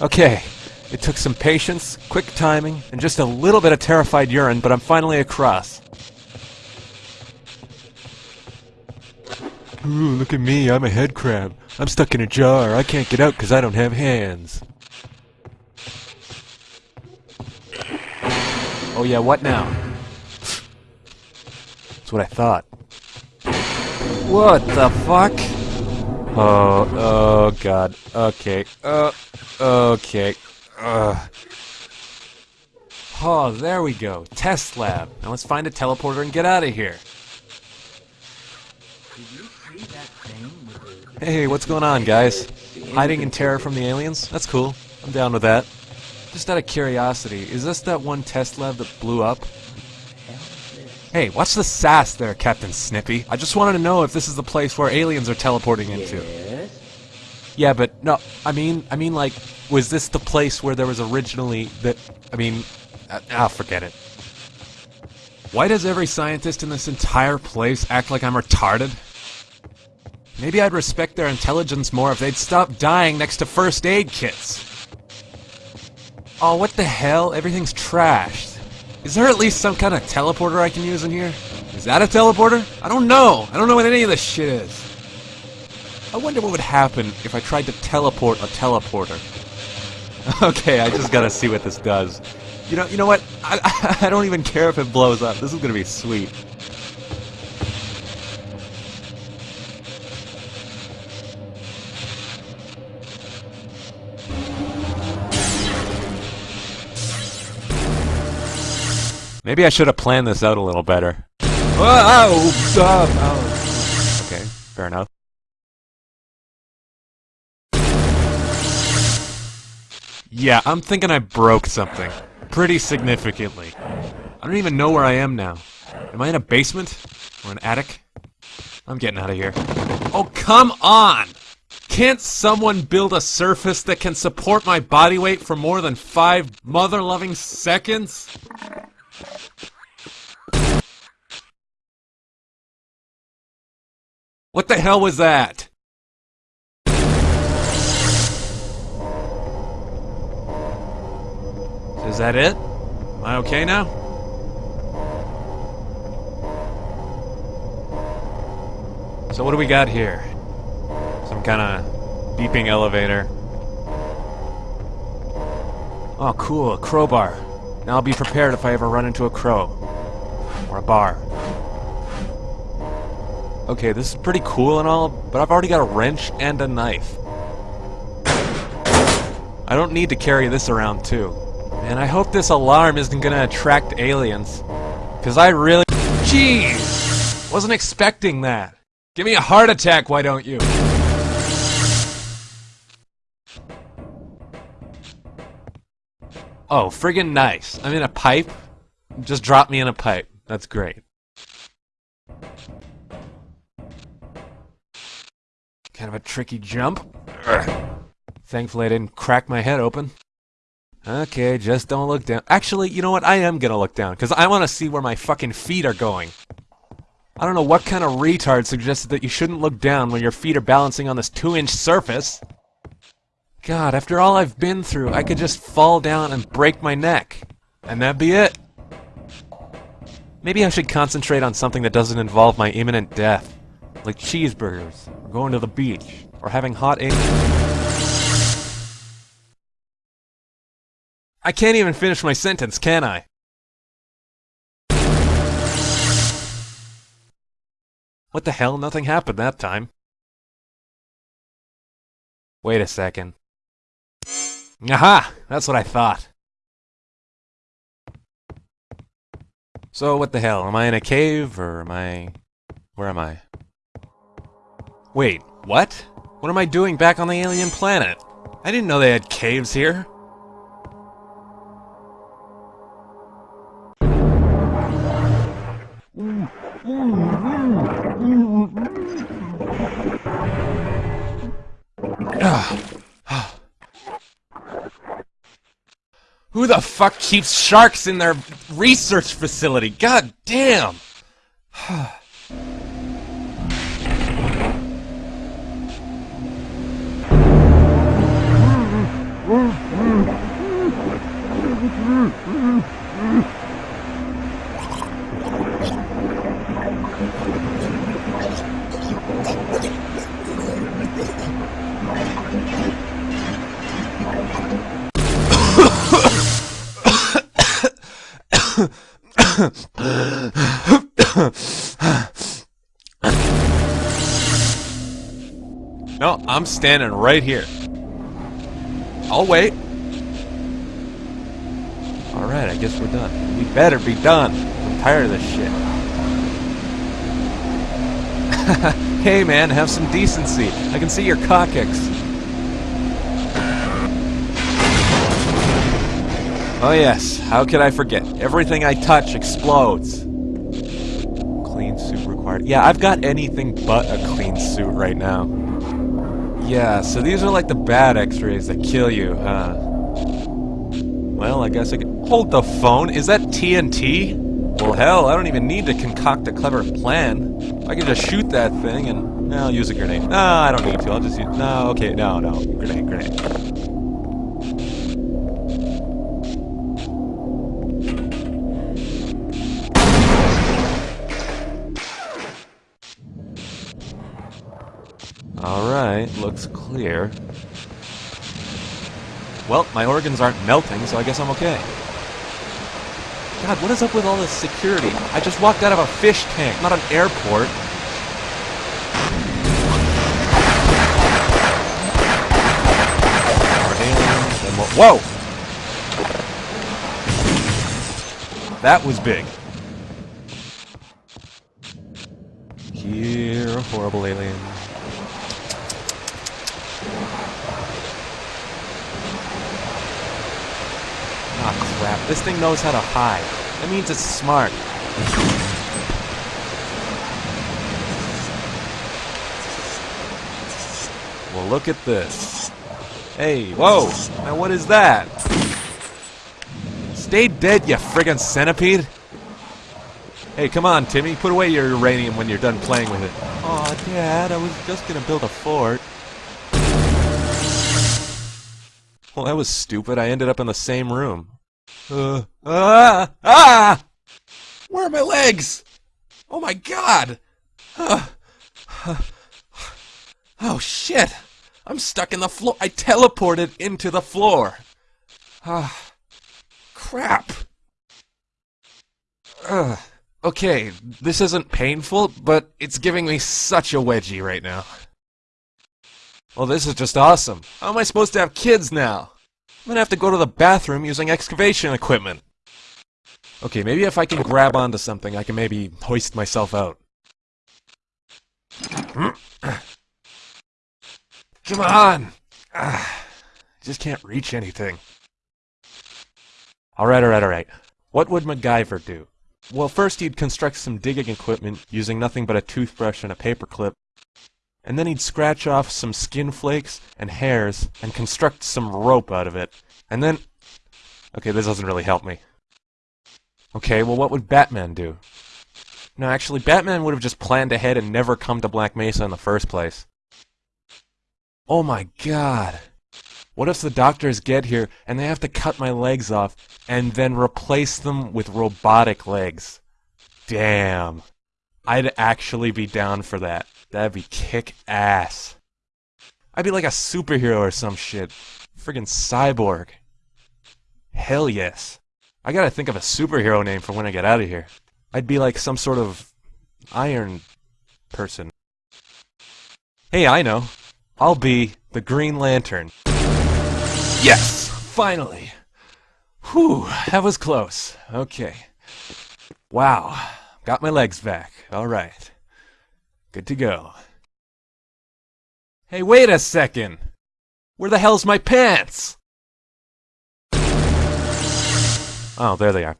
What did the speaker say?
Okay, it took some patience, quick timing, and just a little bit of terrified urine, but I'm finally across. Ooh, look at me, I'm a head crab. I'm stuck in a jar. I can't get out because I don't have hands. Oh yeah, what now? That's what I thought. What the fuck? Oh, oh god. Okay. Uh, okay. Uh. Oh, there we go. Test lab. Now let's find a teleporter and get out of here. Hey, what's going on, guys? Hiding in terror from the aliens? That's cool. I'm down with that. Just out of curiosity, is this that one test lab that blew up? Hey, watch the sass there, Captain Snippy. I just wanted to know if this is the place where aliens are teleporting into. Yes? Yeah, but no, I mean, I mean, like, was this the place where there was originally that? I mean, uh, I'll forget it. Why does every scientist in this entire place act like I'm retarded? Maybe I'd respect their intelligence more if they'd stop dying next to first aid kits. Oh, what the hell? Everything's trashed. Is there at least some kind of teleporter I can use in here? Is that a teleporter? I don't know. I don't know what any of this shit is. I wonder what would happen if I tried to teleport a teleporter. Okay, I just gotta see what this does. You know, you know what? I, I don't even care if it blows up. This is gonna be sweet. Maybe I should have planned this out a little better. Oh, oh, oh. Okay, fair enough. Yeah, I'm thinking I broke something. Pretty significantly. I don't even know where I am now. Am I in a basement? Or an attic? I'm getting out of here. Oh, come on! Can't someone build a surface that can support my body weight for more than five mother-loving seconds? What the hell was that? Is that it? Am I okay now? So what do we got here? Some kind of beeping elevator. Oh, cool, a crowbar. Now I'll be prepared if I ever run into a crow. Or a bar. Okay, this is pretty cool and all, but I've already got a wrench and a knife. I don't need to carry this around, too. And I hope this alarm isn't gonna attract aliens. Because I really... Jeez! Wasn't expecting that. Give me a heart attack, why don't you? Oh, friggin' nice. I'm in a pipe. Just drop me in a pipe. That's great. Kind of a tricky jump. Thankfully I didn't crack my head open. Okay, just don't look down. Actually, you know what? I am gonna look down, because I want to see where my fucking feet are going. I don't know what kind of retard suggested that you shouldn't look down when your feet are balancing on this two-inch surface. God, after all I've been through, I could just fall down and break my neck. And that'd be it. Maybe I should concentrate on something that doesn't involve my imminent death. Like cheeseburgers, or going to the beach, or having hot eggs. I can't even finish my sentence, can I? What the hell? Nothing happened that time. Wait a second. Aha! That's what I thought. So, what the hell? Am I in a cave, or am I... Where am I? Wait, what? What am I doing back on the alien planet? I didn't know they had caves here. Who the fuck keeps sharks in their research facility? God damn! no, I'm standing right here. I'll wait. Alright, I guess we're done. We better be done. I'm tired of this shit. hey man, have some decency. I can see your coccyx. Oh yes, how could I forget? Everything I touch explodes. Yeah, I've got anything but a clean suit right now. Yeah, so these are like the bad x-rays that kill you, huh? Well, I guess I could... Hold the phone! Is that TNT? Well, hell, I don't even need to concoct a clever plan. I can just shoot that thing and... I'll use a grenade. No, I don't need to. I'll just use... No, okay, no, no. Grenade, grenade. Alright, looks clear. Well, my organs aren't melting, so I guess I'm okay. God, what is up with all this security? I just walked out of a fish tank, not an airport. Whoa! That was big. Here, a horrible alien. Ah, crap. This thing knows how to hide. That means it's smart. Well, look at this. Hey, whoa! Now what is that? Stay dead, you friggin' centipede! Hey, come on, Timmy. Put away your uranium when you're done playing with it. Aw, Dad, I was just gonna build a fort. Well, that was stupid. I ended up in the same room. Uh, ah! Ah! Where are my legs? Oh my god! Uh, uh, oh shit! I'm stuck in the floor. I teleported into the floor. Ah, crap. Ugh. Okay, this isn't painful, but it's giving me such a wedgie right now. Well, this is just awesome. How am I supposed to have kids now? I'm gonna have to go to the bathroom using excavation equipment. Okay, maybe if I can grab onto something, I can maybe hoist myself out. Come on! Just can't reach anything. Alright, alright, alright. What would MacGyver do? Well, first he'd construct some digging equipment using nothing but a toothbrush and a paperclip. And then he'd scratch off some skin flakes and hairs and construct some rope out of it. And then... Okay, this doesn't really help me. Okay, well what would Batman do? No, actually, Batman would have just planned ahead and never come to Black Mesa in the first place. Oh my god. What if the doctors get here and they have to cut my legs off and then replace them with robotic legs? Damn. I'd actually be down for that. That'd be kick ass. I'd be like a superhero or some shit. Friggin' cyborg. Hell yes. I gotta think of a superhero name for when I get out of here. I'd be like some sort of iron person. Hey, I know. I'll be the Green Lantern. Yes! Finally! Whew, that was close. Okay. Wow. Got my legs back. Alright. Good to go. Hey, wait a second! Where the hell's my pants? Oh, there they are.